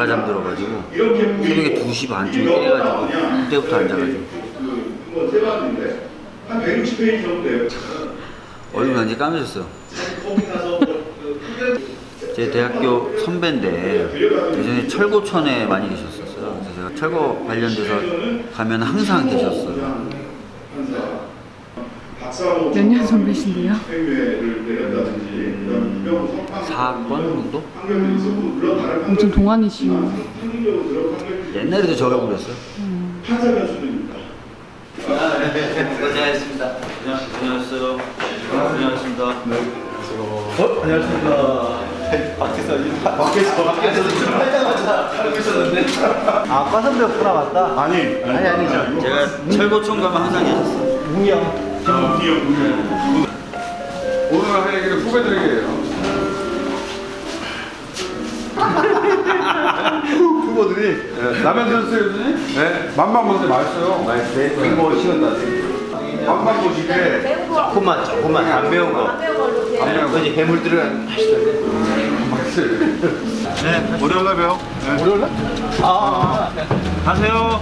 제가 잠들어가지고 새벽에 2시 반쯤에 깨가지고 그때부터 안 자가지고. 그거 세봤는데 한 160페이지 정도 돼요. 얼굴이 완전히 까매졌어요. 제 대학교 선배인데 예전에 철고촌에 많이 계셨었어요. 그래서 제가 철거 관련돼서 가면 항상 계셨어요 몇년 선배신데요? 생회를 내렸다든지 그다음 유명 석방 4번 정도? 다른 엄청 판결이 옛날에도 저러고 그랬어요 변수입니다. 고생하셨습니다 고생하셨어요 고생하셨습니다 어? 안녕하십니까. 밖에서 이- 밖에서 밖에서 좀 살짝마자 살고 있었는데. 아, 과 선배였구나 맞다. 아니 아니 아니죠. 제가 철고촌 가면 항상 계셨어요 웅이 형. 오늘 할 얘기는 후배들에게요. 후보들이 네, 라면 교수님? 네. 맛만 보세요. 맛있어요. 맛있대. 이거 식었다. 맛만 보시게. 조금만 조금만 안 매운 거. 안 매운 거. 이제 해물 들어간 맛있던데. 맛있어요. 네 월요일날 봬요. 월요일 날? 아. 가세요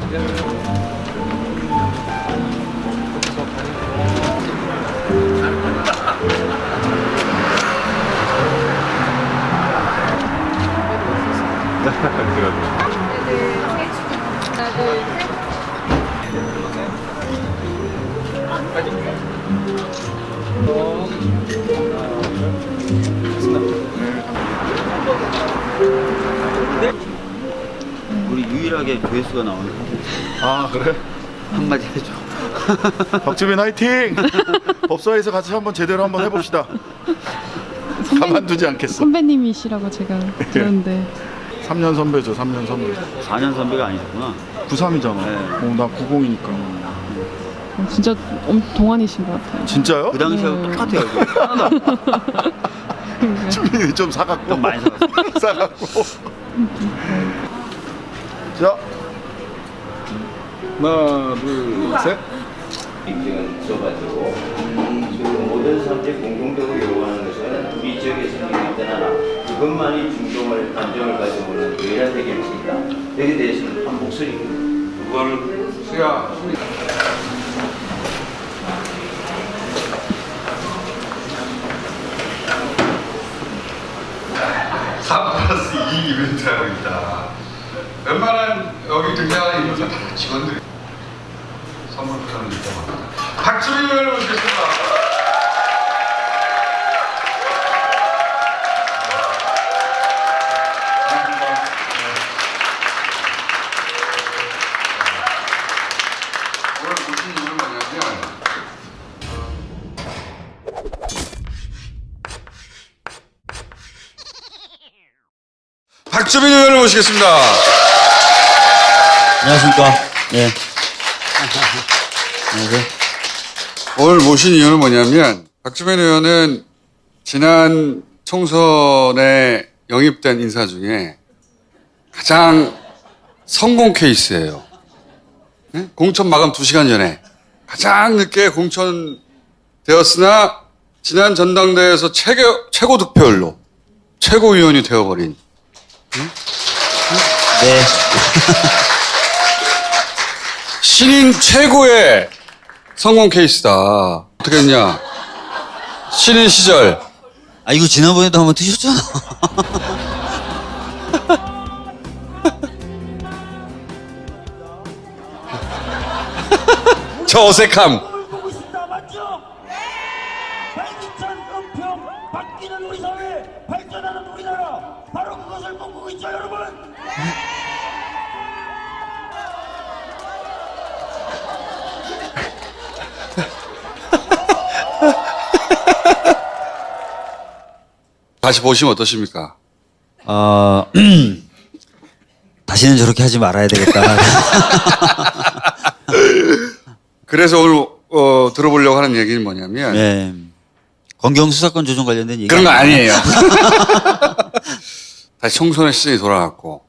우리 유일하게 조회수가 나오는 아 그래? 한마디 해줘 박주빈 화이팅! 법사에서 같이 한번 제대로 한번 해봅시다. 가만두지 않겠어. 선배님이시라고 제가 들었는데 3년 선배죠, 3년 선배. 4년 선배가 아니셨구나 93이잖아. 네. 어, 나 90이니까. 어, 진짜 엄 동안이신 것 같아요. 진짜요? 그 당시하고 네. 똑같아요 주빈이 좀 사갖고. 좀 많이 사갔어요 사갖고. 자, 하나, 둘, 셋. 입증은 있어가지고 지금 모든 사람들이 공통적으로 요구하는 것은 우리 지역에 생기고 있던 하나 그것만이 중동을 감정을 가지고 있는 유일한 해결책이다. 여기에 대해서는 한 목소리 그거를 수야. 3 플러스 2 이벤트 하고 있다. 웬만한 여기 등장하는 인물들 다 직원들이 선물 붙여는 있다고 박수빈 의원을 모시겠습니다. 박주빈 의원을 모시겠습니다. 안녕하십니까 예 안녕하세요 오늘 모신 이유는 뭐냐면 박주빈 의원은 지난 총선에 영입된 인사 중에 가장 성공 케이스예요. 네? 공천 마감 2시간 전에 가장 늦게 공천되었으나 지난 전당대회에서 최고, 최고 득표율로 최고위원이 되어버린 네 신인 최고의 성공 케이스다. 어떻게 했냐? 신인 시절 아 이거 지난번에도 한번 드셨잖아 저 어색함 있죠 여러분 다시 보시면 어떠십니까? 어 다시는 저렇게 하지 말아야 되겠다 그래서 오늘 어, 들어보려고 하는 얘기는 뭐냐면 네 검경 수사권 조정 관련된 얘기 그런 거 아니에요. 다시 총선의 시즌이 돌아갔고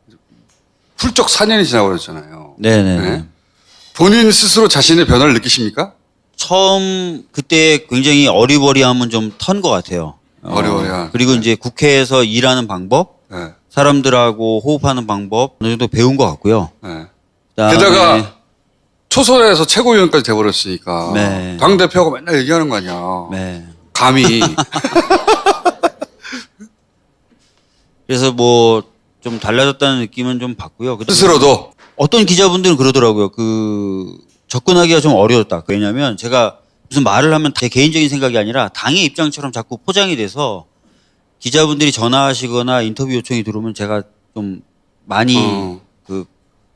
훌쩍 4년이 지나버렸잖아요. 네네 네? 본인 스스로 자신의 변화를 느끼십니까? 처음 그때 굉장히 어리버리함은 좀 턴 것 같아요. 어, 어리버리한. 그리고 이제 국회에서 일하는 방법, 네. 사람들하고 호흡하는 방법 어느 정도 배운 것 같고요. 네. 게다가 초선에서 최고위원까지 돼버렸으니까 네. 당 대표하고 맨날 얘기하는 거 아니야. 네. 감히 그래서 뭐 좀 달라졌다는 느낌은 좀 받고요. 스스로도 어떤 기자분들은 그러더라고요. 그 접근하기가 좀 어려웠다. 왜냐하면 제가 무슨 말을 하면 제 개인적인 생각이 아니라 당의 입장처럼 자꾸 포장이 돼서 기자분들이 전화하시거나 인터뷰 요청이 들어오면 제가 좀 많이 어. 그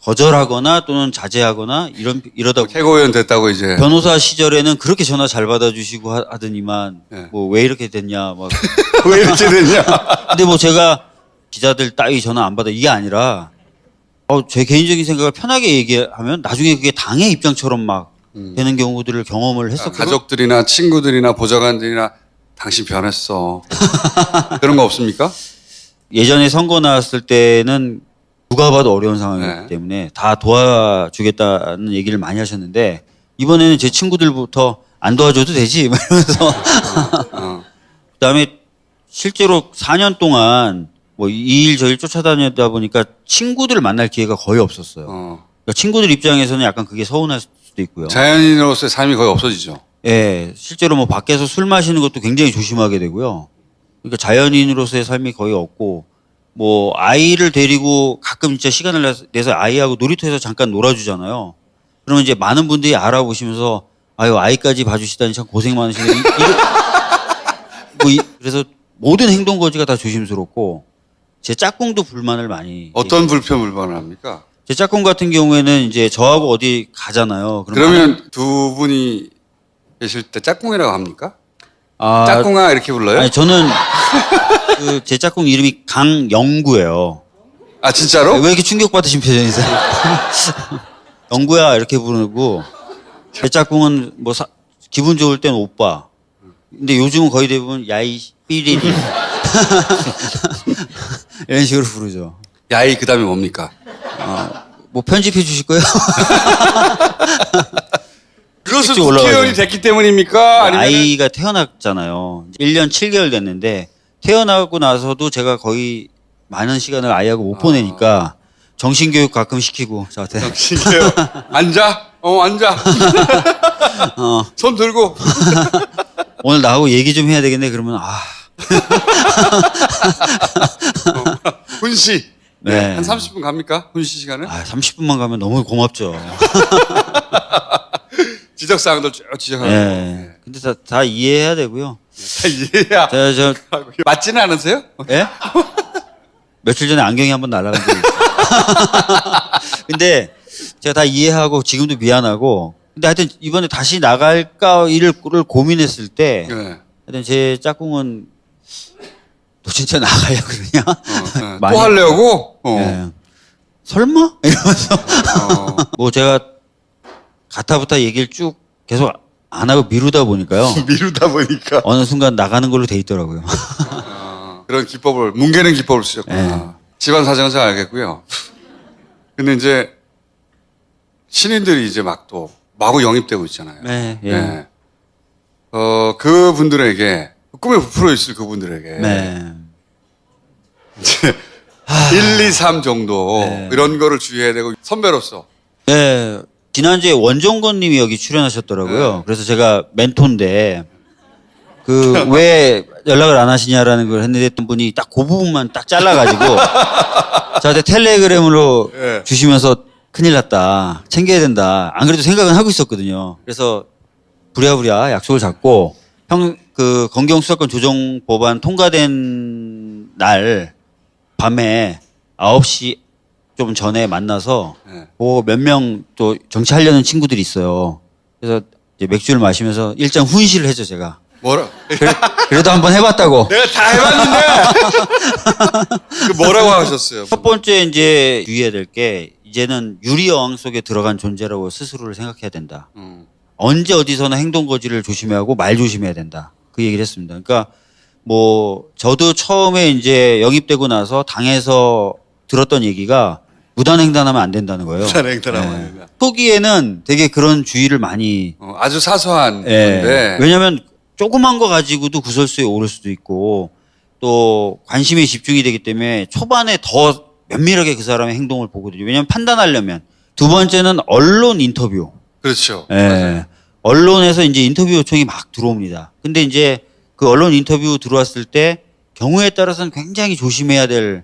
거절하거나 또는 자제하거나 이런 이러다 최고위원 됐다고 이제 변호사 시절에는 그렇게 전화 잘 받아주시고 하- 하더니만 네. 뭐 왜 이렇게 됐냐 막 왜 이렇게 됐냐? 근데 뭐 제가 기자들 따위 전화 안 받아 이게 아니라 어, 제 개인적인 생각을 편하게 얘기하면 나중에 그게 당의 입장처럼 막 되는 경우들을 경험을. 아, 가족들이나 친구들이나 보좌관들이나 당신 변했어. 그런 거 없습니까? 예전에 선거 나왔을 때는 누가 봐도 어려운 상황이었기 네. 때문에 다 도와주겠다는 얘기를 많이 하셨는데 이번에는 제 친구들부터 안 도와줘도 되지 막 이러면서 어. 그다음에 실제로 4년 동안 뭐 이 일 저 일 쫓아다니다 보니까 친구들을 만날 기회가 거의 없었어요. 어. 그러니까 친구들 입장에서는 약간 그게 서운할 수도 있고요. 자연인으로서의 삶이 거의 없어지죠. 예, 실제로 뭐 밖에서 술 마시는 것도 굉장히 조심하게 되고요. 그러니까 자연인으로서의 삶이 거의 없고 뭐 아이를 데리고 가끔 진짜 시간을 내서- 아이하고 놀이터에서 잠깐 놀아주잖아요. 그러면 이제 많은 분들이 알아보시면서 아유 아이까지 봐주시다니 참 고생 많으시네. 뭐 이- 그래서 모든 행동 거지가 다 조심스럽고 제 짝꿍도 불만을 많이 어떤 불편 불만을 합니까? 제 짝꿍 같은 경우에는 이제 저하고 어디 가잖아요. 그러면 두 분이 계실 때 짝꿍이라고 합니까? 아, 짝꿍아 이렇게 불러요? 아니 저는 그 제 짝꿍 이름이 강영구예요. 아 진짜로? 왜 이렇게 충격 받으신 표정이세요? 영구야 이렇게 부르고 제 짝꿍은 뭐 사- 기분 좋을 땐 오빠. 근데 요즘은 거의 대부분 야이 삐리리 이런 식으로 부르죠. 야이 그 다음에 뭡니까? 뭐 편집해 주실 거예요? 그것은. 국회의원이 됐기 때문입니까? 아니면 아이가 태어났잖아요. 1년 7개월 됐는데 태어나고 나서도 제가 거의 많은 시간을 아이하고 못 보내니까 정신교육 가끔 시키고 저한테 정신이에요. 앉아. 어 앉아. 어, 손 들고. 오늘 나하고 얘기 좀 해야 되겠네 그러면 아 훈시. 네. 한 30분 갑니까? 훈시 시간은? 아, 30분만 가면 너무 고맙죠. 지적 사항들 쭉 지적하고. 예. 근데 다, 다 이해해야 되고요. 다 이해야. 제가 저 맞지는 않으세요? 예? 며칠 전에 안경이 한번 날아간 적이 있어요. 근데 제가 다 이해하고 지금도 미안하고 근데 하여튼 이번에 다시 나갈까 일을 고민했을 때 네. 하여튼 제 짝꿍은 너 진짜 나가려 그러냐? 어, 네. 또 하려고? 어. 예. 설마? 이러면서 어. 뭐 제가 가타부타 얘기를 쭉 계속 안 하고 미루다 보니까요. 미루다 보니까 어느 순간 나가는 걸로 돼 있더라고요. 어, 그런 기법을 뭉개는 기법을 쓰셨구나. 네. 집안 사정은 잘 알겠고요. 근데 이제 신인들이 이제 막 또 마구 영입되고 있잖아요. 네, 예. 네. 어 그 분들에게 꿈에 부풀어 있을 그분들에게 네. 이제 1, 2, 3 정도 네. 이런 거를 주의해야 되고 선배로서 네. 지난주에 원종건 님이 여기 출연하셨더라고요. 네. 그래서 제가 멘토인데 그 왜 연락을 안 하시냐라는 걸 했는데 어떤 분이 딱 그 부분만 딱 잘라가지고 저한테 텔레그램으로 네. 주시면서 큰일 났다. 챙겨야 된다. 안 그래도 생각은 하고 있었거든요. 그래서 부랴부랴 약속을 잡고 형 그 검경 수사권 조정 법안 통과된 날 밤에 9시 좀 전에 만나서 네. 몇명 또 정치하려는 친구들이 있어요. 그래서 이제 맥주를 마시면서 일장 훈시를 했죠, 제가. 뭐라 그래 도 한번 해봤다고. 내가 다 해봤는데 그 뭐라고 하셨어요? 첫 번째 이제 주의해야 될 게 이제는 유리 어항 속에 들어간 존재라고 스스로를 생각해야 된다. 음. 언제 어디서나 행동 거지를 조심하고 말 조심해야 된다. 그 얘기를 했습니다. 그러니까 뭐 저도 처음에 이제 영입되고 나서 당에서 들었던 얘기가 무단횡단하면 안 된다는 거예요. 무단횡단하면 안 예. 된다. 초기에는 되게 그런 주의를 많이 어, 아주 사소한 예. 건데 왜냐하면 조그만 거 가지고도 구설수에 오를 수도 있고 또 관심이 집중이 되기 때문에 초반에 더 면밀하게 그 사람의 행동을 보거든요. 왜냐하면 판단하려면 두 번째는 언론 인터뷰. 그렇죠. 예. 언론에서 이제 인터뷰 요청이 막 들어옵니다. 근데 이제 그 언론 인터뷰 들어왔을 때 경우에 따라서는 굉장히 조심해야 될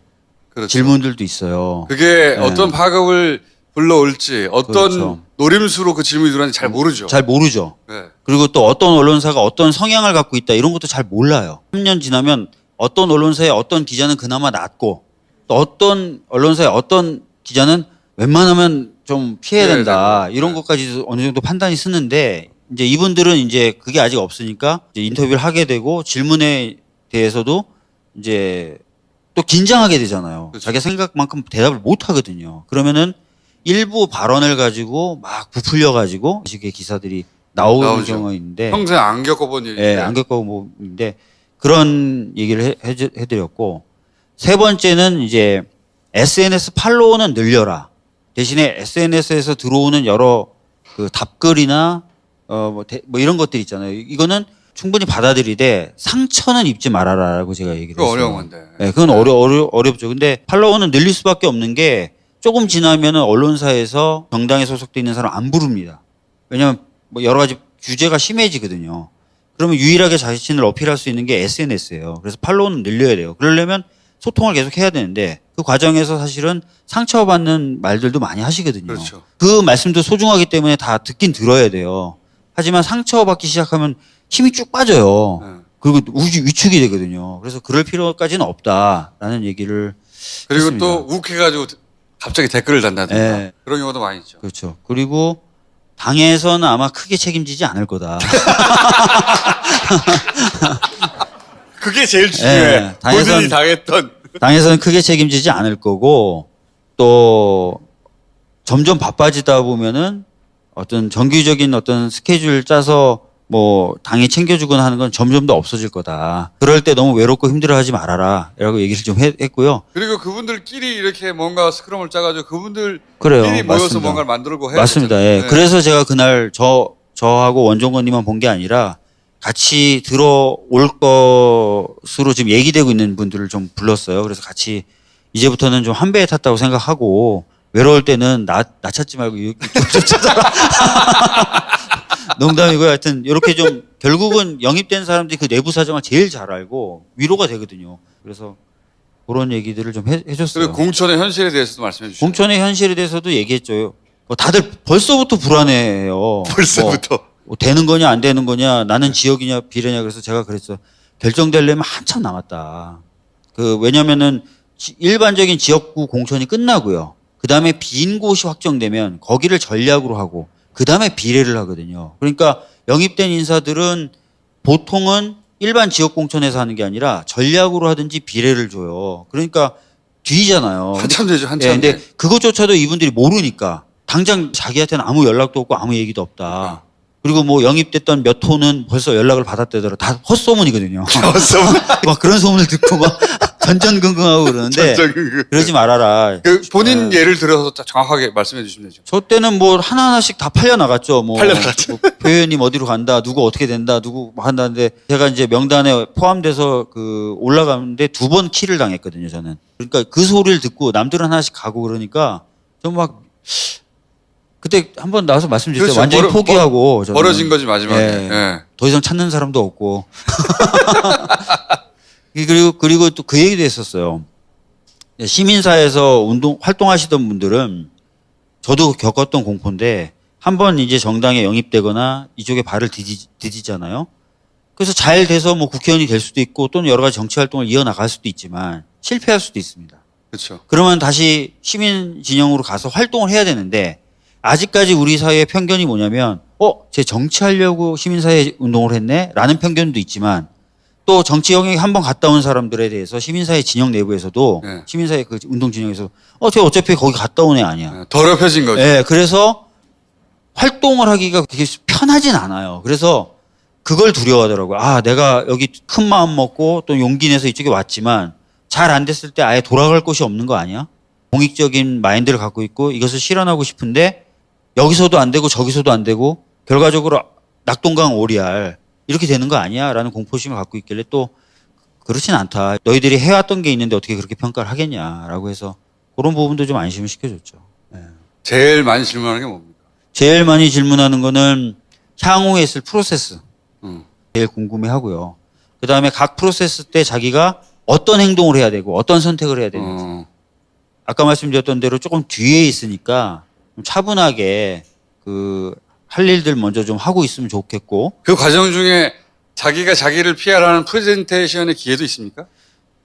그렇죠. 질문들도 있어요. 그게 어떤 파급을 불러올지 어떤 그렇죠. 노림수로 그 질문이 들어왔는지 잘 모르죠. 잘 모르죠. 네. 그리고 또 어떤 언론사가 어떤 성향을 갖고 있다 이런 것도 잘 몰라요. 3년 지나면 어떤 언론사의 어떤 기자는 그나마 낫고 또 어떤 언론사의 어떤 기자는 웬만하면 좀 피해야 피해야 된다 되고. 이런 네. 것까지 어느 정도 판단이 쓰는데 이제 이분들은 이제 그게 아직 없으니까 이제 인터뷰를 하게 되고 질문에 대해서도 이제 또 긴장하게 되잖아요. 그렇죠. 자기 생각만큼 대답을 못 하거든요. 그러면은 일부 발언을 가지고 막 부풀려 가지고 이 식의 기사들이 나오는 나오죠. 경우가 있는데 평생 안 겪어본 일인데 예, 안 겪고 뭐인데 그런 얘기를 해, 해, 해드렸고 세 번째는 이제 SNS 팔로워는 늘려라 대신에 SNS에서 들어오는 여러 그 답글이나 어뭐 뭐 이런 것들 있잖아요. 이거는 충분히 받아들이되 상처는 입지 말아라라고 제가 얘기를 했어요. 어려운 건데. 네, 그건 어려, 어려, 어렵죠. 근데 팔로워는 늘릴 수밖에 없는 게 조금 지나면은 언론사에서 정당에 소속돼 있는 사람 안 부릅니다. 왜냐하면 뭐 여러 가지 규제가 심해지거든요. 그러면 유일하게 자신을 어필할 수 있는 게 SNS예요. 그래서 팔로워는 늘려야 돼요. 그러려면 소통을 계속 해야 되는데 그 과정에서 사실은 상처받는 말들도 많이 하시거든요. 그렇죠. 그 말씀도 소중하기 때문에 다 듣긴 들어야 돼요. 하지만 상처받기 시작하면 힘이 쭉 빠져요. 네. 그리고 우주 위축이 되거든요. 그래서 그럴 필요까지는 없다라는 얘기를 그리고 했습니다. 또 욱해가지고 갑자기 댓글을 단다든가 예. 그런 경우도 많이 있죠. 그렇죠. 그리고 당에서는 아마 크게 책임지지 않을 거다. 그게 제일 중요해. 예, 당에선- 본인이 당했던 당에서는 크게 책임지지 않을 거고 또 점점 바빠지다 보면은 어떤 정규적인 어떤 스케줄 짜서 뭐 당이 챙겨주거나 하는 건 점점 더 없어질 거다. 그럴 때 너무 외롭고 힘들어하지 말아라. 라고 얘기를 좀 했, 했고요. 그리고 그분들끼리 이렇게 뭔가 스크럼을 짜가지고 그분들끼리 그래요. 모여서 맞습니다. 뭔가를 만들고 해야 맞습니다. 예. 네. 그래서 제가 그날 저 저하고 원종건님만 본 게 아니라 같이 들어올 것으로 지금 얘기되고 있는 분들을 좀 불렀어요. 그래서 같이 이제부터는 좀 한 배에 탔다고 생각하고 외로울 때는 나, 나 찾지 말고 이쪽 좀 찾아라. 농담이고요. 하여튼 이렇게 좀 결국은 영입된 사람들이 그 내부 사정을 제일 잘 알고 위로가 되거든요. 그래서 그런 얘기들을 좀 해, 해줬어요. 그리고 공천의 현실에 대해서도 말씀해 주시죠. 공천의 현실에 대해서도 얘기했죠. 뭐 다들 벌써부터 불안해해요. 벌써부터. 뭐, 뭐 되는 거냐 안 되는 거냐 나는 지역이냐 비례냐 그래서 제가 그랬어요. 결정되려면 한참 남았다. 그 왜냐면은 지- 일반적인 지역구 공천이 끝나고요. 그 다음에 빈 곳이 확정되면 거기를 전략으로 하고 그 다음에 비례를 하거든요. 그러니까 영입된 인사들은 보통은 일반 지역 공천에서 하는 게 아니라 전략으로 하든지 비례를 줘요. 그러니까 뒤잖아요. 한참 되죠, 한참. 예, 근데 돼. 그것조차도 이분들이 모르니까 당장 자기한테는 아무 연락도 없고 아무 얘기도 없다. 그리고 뭐 영입됐던 몇 호는 벌써 연락을 받았대더라. 다 헛소문이거든요. 막 그런 소문을 듣고 막 전전긍긍하고 그러는데 전전긍긍. 그러지 말아라. 그 본인 예를 들어서 정확하게 말씀해 주시면 되죠. 저 때는 뭐 하나하나씩 다 팔려 나갔죠. 뭐, 팔려 나갔죠. 뭐 표현님 어디로 간다, 누구 어떻게 된다, 누구 뭐 한다는데 제가 이제 명단에 포함돼서 그 올라가는데 두 번 키를 당했거든요. 저는. 그러니까 그 소리를 듣고 남들은 하나씩 가고 그러니까 좀막 그때 한 번 나와서 말씀드렸죠. 그렇죠. 완전히 멀어- 포기하고 저는. 멀어진 거지 마지막에. 예. 예. 더 이상 찾는 사람도 없고. 그리고 그리고 또 그 얘기도 했었어요. 시민사에서 운동 활동하시던 분들은 저도 겪었던 공포인데 한 번 이제 정당에 영입되거나 이쪽에 발을 디디, 디디잖아요. 그래서 잘 돼서 뭐 국회의원이 될 수도 있고 또는 여러 가지 정치 활동을 이어나갈 수도 있지만 실패할 수도 있습니다. 그렇죠. 그러면 다시 시민 진영으로 가서 활동을 해야 되는데 아직까지 우리 사회의 편견이 뭐냐면 어, 제 정치하려고 시민사회 운동을 했네? 라는 편견도 있지만 또 정치 영역에 한 번 갔다 온 사람들에 대해서 시민사회 진영 내부에서도 네. 시민사회 그 운동 진영에서 어, 쟤 어차피 거기 갔다 온 애 아니야. 예, 더럽혀진 거죠. 예, 그래서 활동을 하기가 그렇게 편하진 않아요. 그래서 그걸 두려워하더라고요. 아, 내가 여기 큰 마음 먹고 또 용기 내서 이쪽에 왔지만 잘 안 됐을 때 아예 돌아갈 곳이 없는 거 아니야? 공익적인 마인드를 갖고 있고 이것을 실현하고 싶은데 여기서도 안 되고 저기서도 안 되고 결과적으로 낙동강 오리알 이렇게 되는 거 아니야 라는 공포심을 갖고 있길래 또 그렇진 않다. 너희들이 해왔던 게 있는데 어떻게 그렇게 평가를 하겠냐라고 해서 그런 부분도 좀 안심을 시켜줬죠. 예. 제일 많이 질문하는 게 뭡니까? 제일 많이 질문하는 거는 향후에 있을 프로세스 음. 제일 궁금해 하고요. 그 다음에 각 프로세스 때 자기가 어떤 행동을 해야 되고 어떤 선택을 해야 되는지. 어, 아까 말씀드렸던 대로 조금 뒤에 있으니까 좀 차분하게 그 할 일들 먼저 좀 하고 있으면 좋겠고 그 과정 중에 자기가 자기를 피하라는 프레젠테이션의 기회도 있습니까?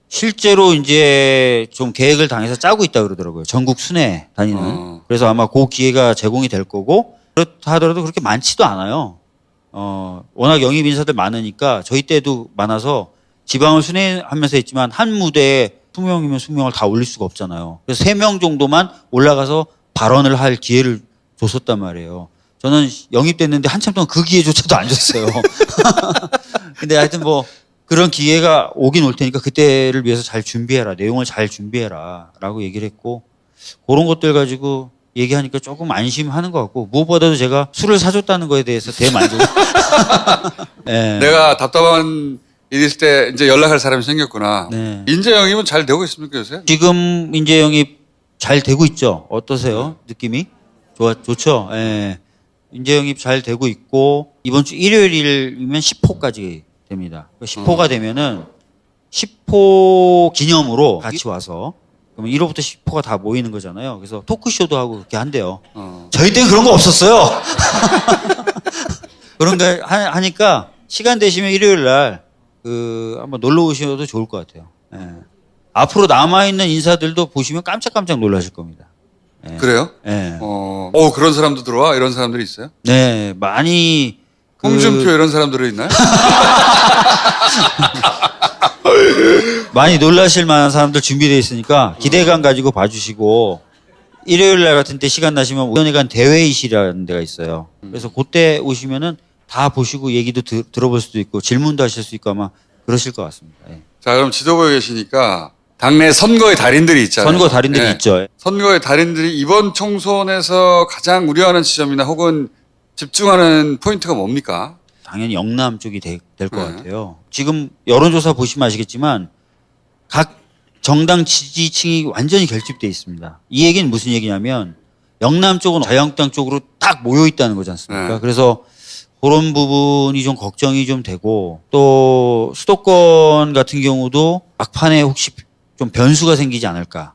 실제로 이제 좀 계획을 당해서 짜고 있다 그러더라고요. 전국 순회 다니는. 어. 그래서 아마 그 기회가 제공이 될 거고 그렇다 하더라도 그렇게 많지도 않아요. 어, 워낙 영입 인사들 많으니까 저희 때도 많아서 지방을 순회하면서 했지만 한 무대에 20명이면 20명을 다 올릴 수가 없잖아요. 그래서 3명 정도만 올라가서 발언을 할 기회를 줬었단 말이에요. 저는 영입됐는데 한참 동안 그 기회조차도 안 줬어요. 근데 하여튼 뭐 그런 기회가 오긴 올 테니까 그때를 위해서 잘 준비해라. 내용을 잘 준비해라. 라고 얘기를 했고 그런 것들 가지고 얘기하니까 조금 안심하는 것 같고 무엇보다도 제가 술을 사줬다는 거에 대해서 대만족. 네. 내가 답답한 일이 있을 때 이제 연락할 사람이 생겼구나. 네. 인재 영입은 잘 되고 있습니까 요새? 지금 인재 영입 잘 되고 있죠. 어떠세요? 느낌이? 좋아, 좋죠. 예. 인재 영입 잘 되고 있고 이번 주 일요일이면 10호까지 됩니다. 10호가 되면은 10호 기념으로 같이 와서 그러면 1호부터 10호가 다 모이는 거잖아요. 그래서 토크쇼도 하고 그렇게 한대요. 어. 저희 때는 그런 거 없었어요. 그런 거 하- 하니까 시간 되시면 일요일 날 그 한번 놀러 오셔도 좋을 것 같아요. 예. 앞으로 남아 있는 인사들도 보시면 깜짝깜짝 놀라실 겁니다. 예. 그래요? 예. 어, 어, 그런 사람도 들어와? 이런 사람들이 있어요? 네, 많이 그- 홍준표 이런 사람들이 있나요? 많이 놀라실 만한 사람들 준비되어 있으니까 기대감 가지고 봐주시고 일요일 날 같은 때 시간 나시면 위원회관 대회의실이라는 데가 있어요. 그래서 그때 오시면은 다 보시고 얘기도 드- 들어볼 수도 있고 질문도 하실 수 있고 아마 그러실 것 같습니다. 예. 자, 그럼 지도부에 계시니까 당내 선거의 달인들이 있잖아요. 선거 달인들이 예. 있죠. 선거의 달인들이 이번 총선에서 가장 우려하는 지점이나 혹은 집중하는 포인트가 뭡니까? 당연히 영남 쪽이 될것 네. 같아요. 지금 여론조사 보시면 아시겠지만 각 정당 지지층이 완전히 결집돼 있습니다. 이 얘기는 무슨 얘기냐면 영남 쪽은 자유한국당 쪽으로 딱 모여 있다는 거지 않습니까? 네. 그래서 그런 부분이 좀 걱정이 좀 되고 또 수도권 같은 경우도 막판에 혹시 좀 변수가 생기지 않을까?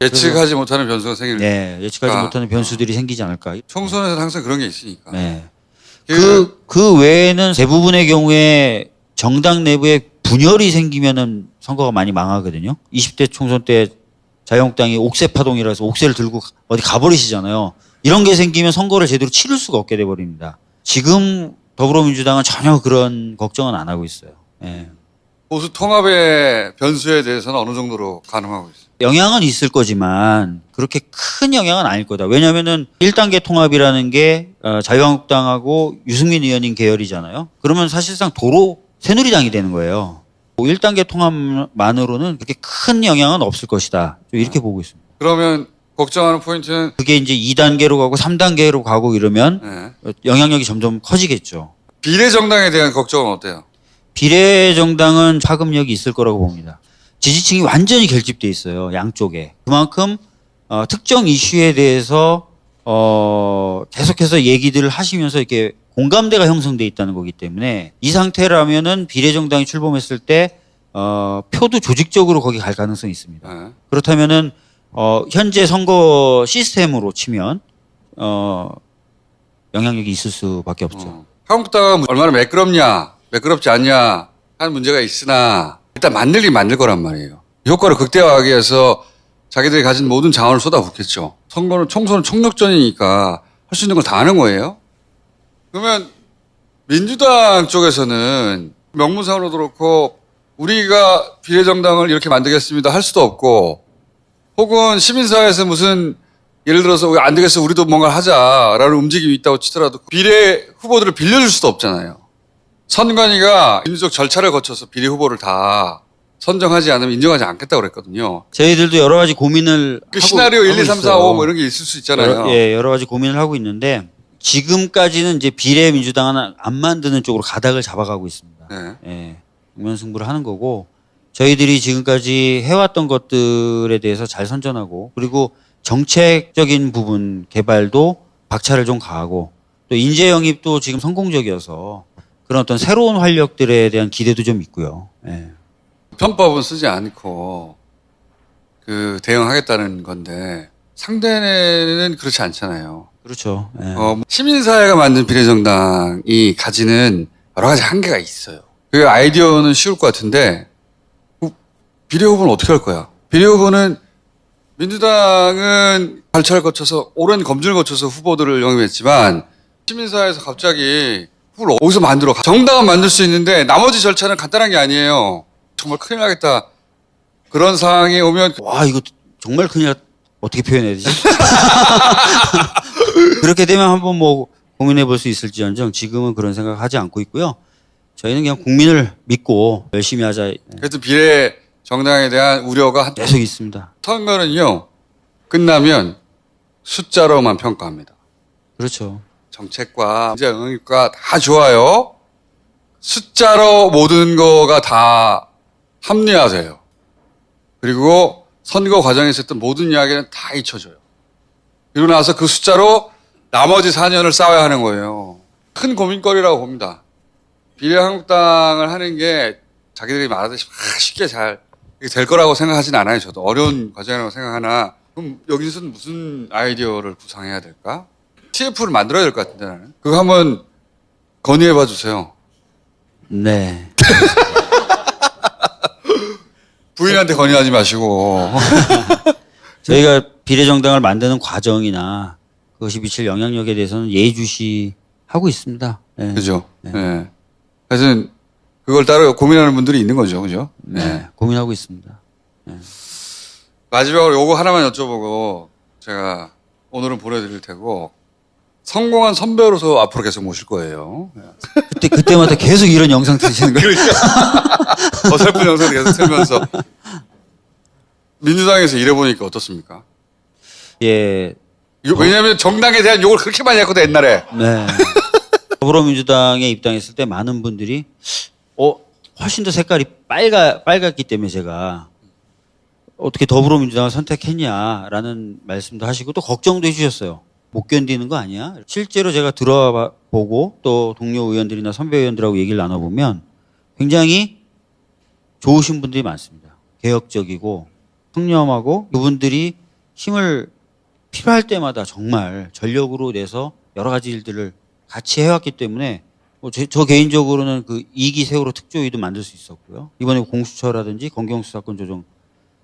예측하지 못하는 변수가 생길 네, 예측하지 아. 못하는 변수들이 생기지 않을까? 총선에서 항상 그런 게 있으니까. 네. 그, 그, 그 외에는 대부분의 경우에 정당 내부에 분열이 생기면은 선거가 많이 망하거든요. 20대 총선 때 자유한국당이 옥새 파동이라서 옥새를 들고 어디 가버리시잖아요. 이런 게 생기면 선거를 제대로 치를 수가 없게 돼버립니다. 지금 더불어민주당은 전혀 그런 걱정은 안 하고 있어요. 예. 보수 통합의 변수에 대해서는 어느 정도로 가능하고 있어요. 영향은 있을 거지만 그렇게 큰 영향은 아닐 거다. 왜냐면은 1단계 통합이라는 게 어, 자유한국당하고 유승민 의원님 계열이잖아요. 그러면 사실상 도로 새누리당이 되는 거예요. 1단계 통합만으로는 그렇게 큰 영향은 없을 것이다. 좀 이렇게 보고 있습니다. 그러면 걱정하는 포인트는 그게 이제 2단계로 가고 3단계로 가고 이러면 네. 어, 영향력이 점점 커지겠죠. 비례정당에 대한 걱정은 어때요? 비례정당은 파급력이 있을 거라고 봅니다. 지지층이 완전히 결집돼 있어요. 양쪽에. 그만큼 어, 특정 이슈에 대해서 어, 계속해서 얘기들을 하시면서 이렇게 공감대가 형성돼 있다는 거기 때문에 이 상태라면은 비례정당이 출범했을 때 어, 표도 조직적으로 거기 갈 가능성이 있습니다. 네. 그렇다면은 어, 현재 선거 시스템으로 치면 어, 영향력이 있을 수밖에 없죠. 어. 한국당은 얼마나 매끄럽냐, 매끄럽지 않냐 하는 문제가 있으나 일단 만들긴 만들 거란 말이에요. 효과를 극대화하기 위해서 자기들이 가진 모든 자원을 쏟아붓겠죠. 선거는 총선은 총력전이니까 할 수 있는 걸 다 하는 거예요. 그러면 민주당 쪽에서는 명문상으로도 그렇고 우리가 비례정당을 이렇게 만들겠습니다 할 수도 없고 혹은 시민사회에서 무슨 예를 들어서 안 되겠어 우리도 뭔가 하자라는 움직임이 있다고 치더라도 비례 후보들을 빌려줄 수도 없잖아요. 선관위가 민주적 절차를 거쳐서 비례 후보를 다 선정하지 않으면 인정하지 않겠다고 그랬거든요. 저희들도 여러 가지 고민을 그 하고- 시나리오 1, 하고 2, 3, 4, 있어요. 5뭐 이런 게 있을 수 있잖아요. 여러, 예, 여러 가지 고민을 하고 있는데 지금까지는 이제 비례 민주당은 안 만드는 쪽으로 가닥을 잡아가고 있습니다. 네. 예, 국면승부를 하는 거고 저희들이 지금까지 해왔던 것들에 대해서 잘 선전하고 그리고 정책적인 부분 개발도 박차를 좀 가하고 또 인재 영입도 지금 성공적이어서 그런 어떤 새로운 활력들에 대한 기대도 좀 있고요. 예. 편법은 쓰지 않고 그 대응하겠다는 건데 상대는 그렇지 않잖아요. 그렇죠. 예. 어, 시민사회가 만든 비례정당이 가지는 여러 가지 한계가 있어요. 그 아이디어는 쉬울 것 같은데 그 비례 후보는 어떻게 할 거야? 비례 후보는 민주당은 절차를 거쳐서 오랜 검증을 거쳐서 후보들을 영입했지만 시민사회에서 갑자기 후보를 어디서 만들어? 정당은 만들 수 있는데 나머지 절차는 간단한 게 아니에요. 정말 큰일 나겠다. 그런 상황이 오면 와 이거 정말 큰일 났- 어떻게 표현해야 되지? 그렇게 되면 한번 뭐 고민해 볼 수 있을지언정 지금은 그런 생각 하지 않고 있고요. 저희는 그냥 국민을 믿고 열심히 하자 그래도 비례 정당에 대한 우려가 한- 계속 있습니다. 선거는요 끝나면 숫자로만 평가합니다. 그렇죠. 정책과 문제 응용과 다 좋아요. 숫자로 모든 거가 다 합리화돼요. 그리고 선거 과정에서 했던 모든 이야기는 다 잊혀져요. 그리고 나서 그 숫자로 나머지 4년을 싸워야 하는 거예요. 큰 고민거리라고 봅니다. 비례한국당을 하는 게 자기들이 말하듯이 막 쉽게 잘 될 거라고 생각하진 않아요. 저도 어려운 과정이라고 생각하나 그럼 여기서는 무슨 아이디어를 구상해야 될까? TF를 만들어야 될 것 같은데 나는. 그거 한번 건의해 봐 주세요. 네. 부인한테 건의하지 마시고. 저희가 비례정당을 만드는 과정이나 그것이 미칠 영향력에 대해서는 예의주시 하고 있습니다. 네. 그죠? 네. 하여튼 그걸 따로 고민하는 분들이 있는 거죠. 그죠? 네. 고민하고 있습니다. 마지막으로 요거 하나만 여쭤보고 제가 오늘은 보내드릴 테고 성공한 선배로서 앞으로 계속 모실 거예요. 그때 그때마다 계속 이런 영상 트시는 거예요? 어설픈 영상을 계속 틀면서 민주당에서 일해보니까 어떻습니까? 예. 이거 왜냐하면 정당에 대한 욕을 그렇게 많이 했거든 옛날에. 네. 더불어민주당에 입당했을 때 많은 분들이 어 훨씬 더 색깔이 빨가 빨갛기 때문에 제가 어떻게 더불어민주당을 선택했냐라는 말씀도 하시고 또 걱정도 해주셨어요. 못 견디는 거 아니야? 실제로 제가 들어와 보고 또 동료 의원들이나 선배 의원들하고 얘기를 나눠보면 굉장히 좋으신 분들이 많습니다. 개혁적이고 청렴하고 그분들이 힘을 필요할 때마다 정말 전력으로 내서 여러 가지 일들을 같이 해왔기 때문에 뭐 저, 저 개인적으로는 그 이기 세월호 특조위도 만들 수 있었고요. 이번에 공수처라든지 검경수사권 조정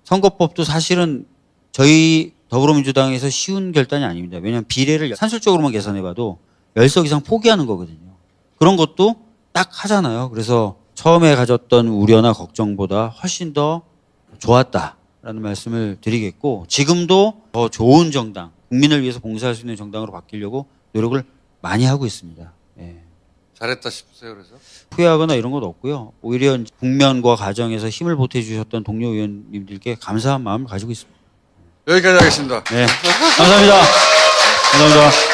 선거법도 사실은 저희 더불어민주당에서 쉬운 결단이 아닙니다. 왜냐하면 비례를 산술적으로만 계산해봐도 10석 이상 포기하는 거거든요. 그런 것도 딱 하잖아요. 그래서 처음에 가졌던 우려나 걱정보다 훨씬 더 좋았다라는 말씀을 드리겠고 지금도 더 좋은 정당, 국민을 위해서 봉사할 수 있는 정당으로 바뀌려고 노력을 많이 하고 있습니다. 예. 잘했다 싶으세요 그래서? 후회하거나 이런 건 없고요. 오히려 국면과 과정에서 힘을 보태주셨던 동료 의원님들께 감사한 마음을 가지고 있습니다. 여기까지 하겠습니다. 네. 감사합니다. 감사합니다.